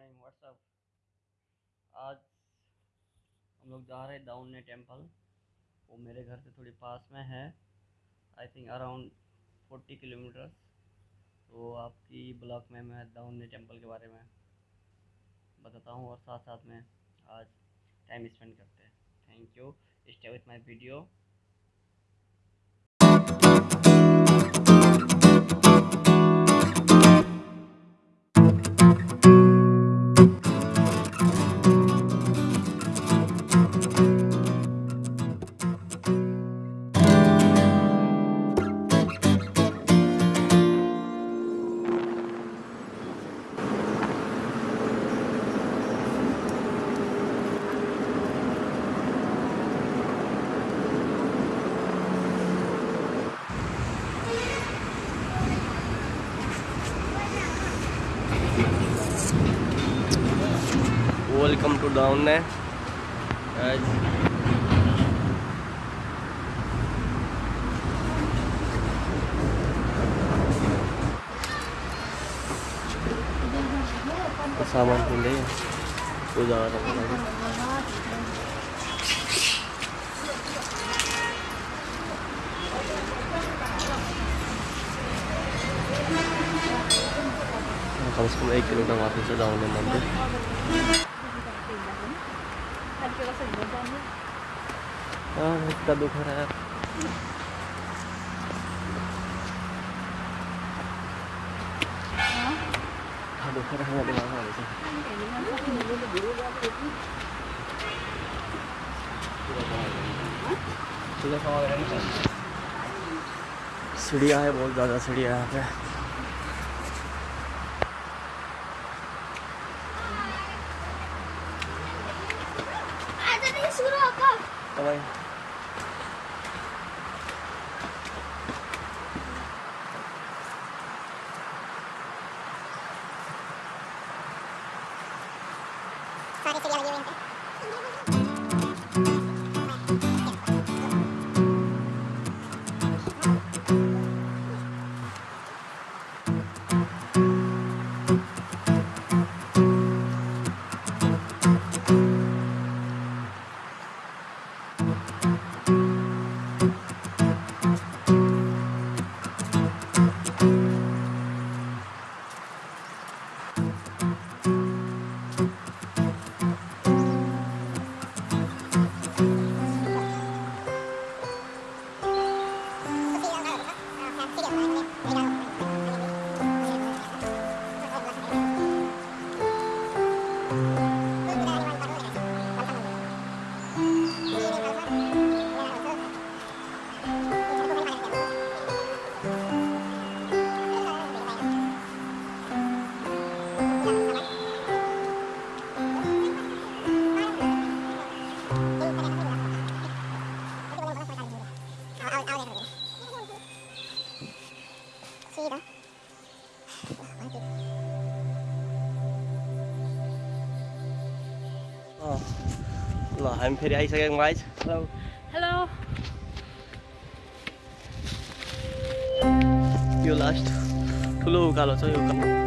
Morning WhatsApp आज हम लोग जा रहे हैं दाउन्ने टेंपल वो मेरे घर से थोड़ी पास में है। I think around forty kilometres तो आपकी ब्लॉग में मैं दाउन्ने टेंपल के बारे में बताता हूँ और साथ साथ में आज टाइम स्पेंड करते हैं। Thank you stay with my video to down है। आज सामान खुल रही जा रहा हाँ, कम से कम एक किलोमीटर वापस से डाउन है मंदिर। हाँ, कितना दुख हो रहा है। हाँ, सीढ़िया है बहुत ज़्यादा सीढ़िया यहाँ पे। Давай. ल हामी फेरि आइसक्यौँ गाइज हेलो यो लास्ट ठुलो उकालो छ यो उकालो।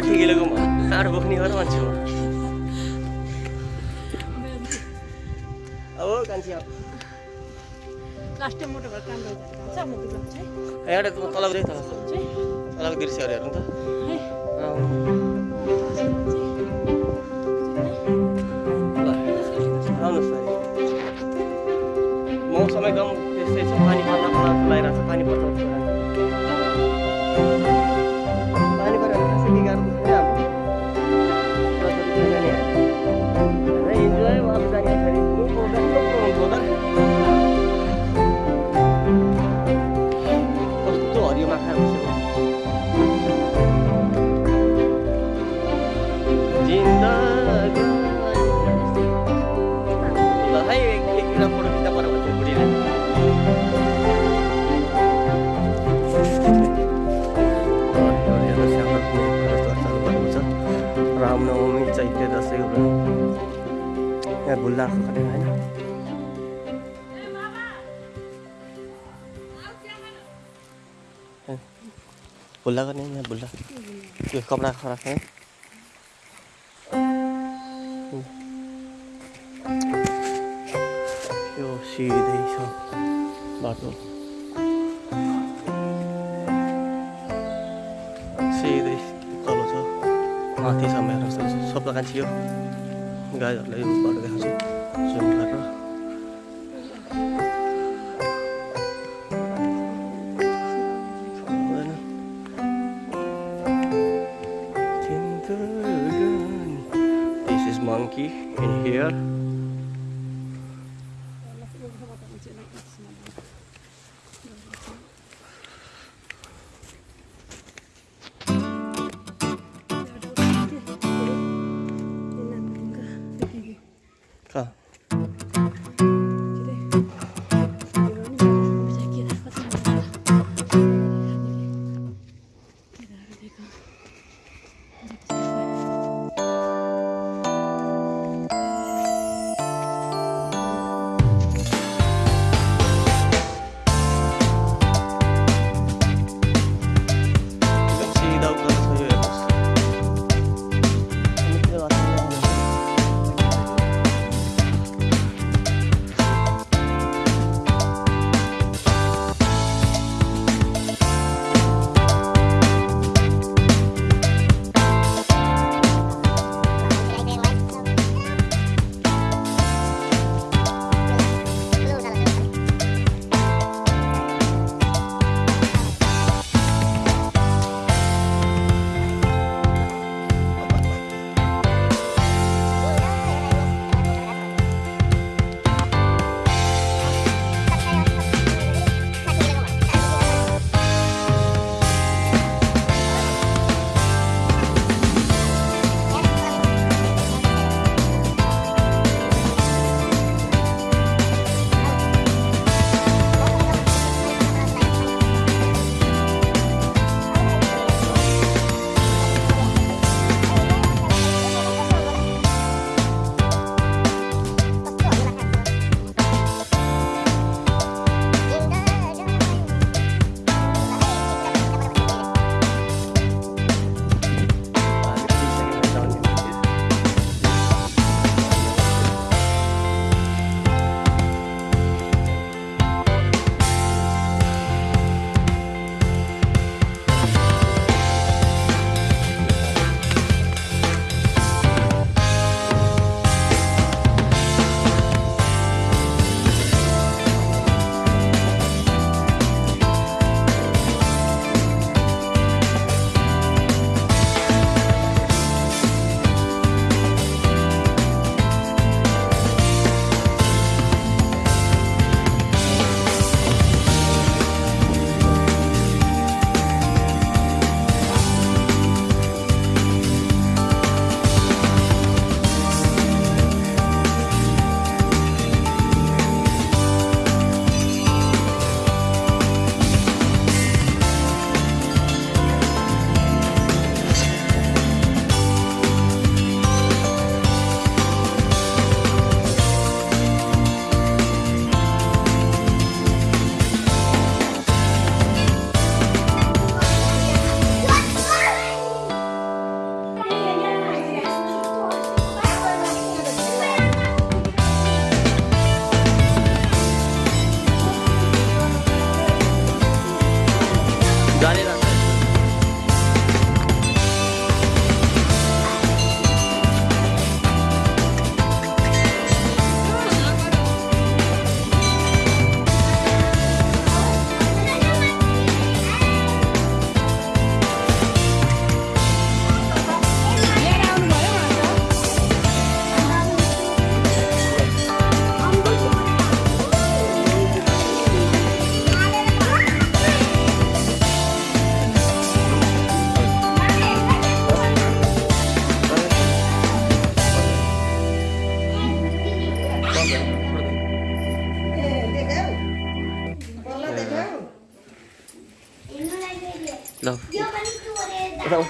साठी किलोको बोक्ने हो र मान्छे हो। कान्छी एउटा तल तलको दृश्यहरू हेर्नु त। भुल्लाको खटेर होइन भुल्ला गर्ने यहाँ भुल्ला त्यो कपडा खराब है यो सिधै छ बाटो सिधै तल छ माथिसम्म हेर्न सब दोकान थियो गाईहरूलाई। This is monkey in here.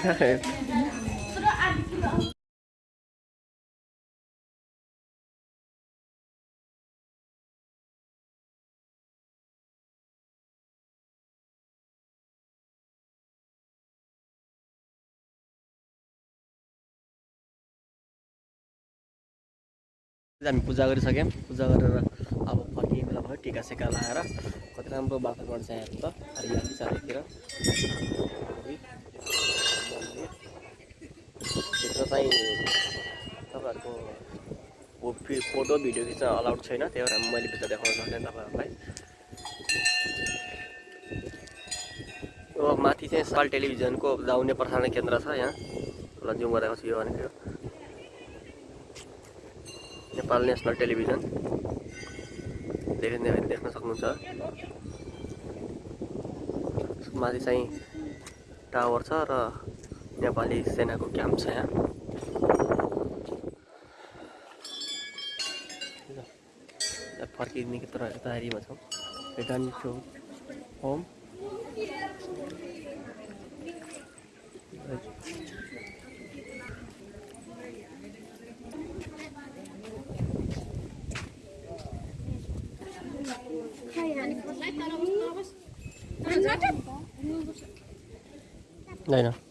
time. हामी पूजा गरिसक्यौँ पूजा गरेर अब फर्किने बेला भयो टिका सेका लगाएर कति राम्रो वातावरण छ यहाँ त हरियाली चारैतिर चाहिँ तपाईँहरूको फोटो भिडियो खिच्न अलाउड छैन त्यही भएर मैले भित्र देखाउन सक्दैन तपाईँहरूलाई यो माथि चाहिँ साल टेलिभिजनको दाउने प्रसारण केन्द्र छ यहाँ ल जुम गरेको छु यो भनेको नेपाल नेसनल टेलिभिजन देखिने देख्न सक्नुहुन्छ माथि चाहिँ टावर छ र नेपाली सेनाको क्याम्प छ यहाँ। यहाँ फर्किने तर तयारीमा छौँ रिटर्न टु होम होइन Hmm?